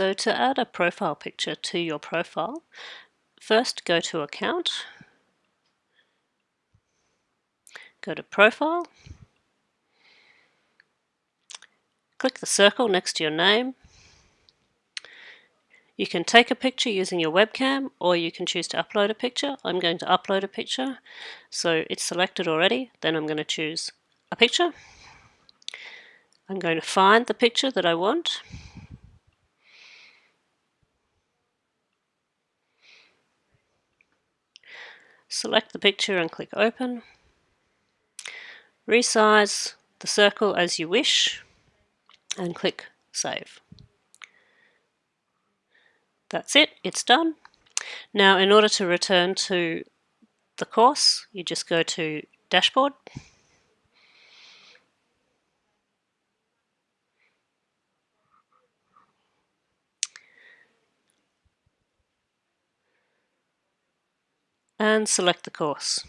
So to add a profile picture to your profile, first go to Account, go to Profile, click the circle next to your name. You can take a picture using your webcam or you can choose to upload a picture. I'm going to upload a picture, so it's selected already. Then I'm going to choose a picture. I'm going to find the picture that I want. Select the picture and click open. Resize the circle as you wish and click save. That's it, it's done. Now in order to return to the course, you just go to dashboard and select the course.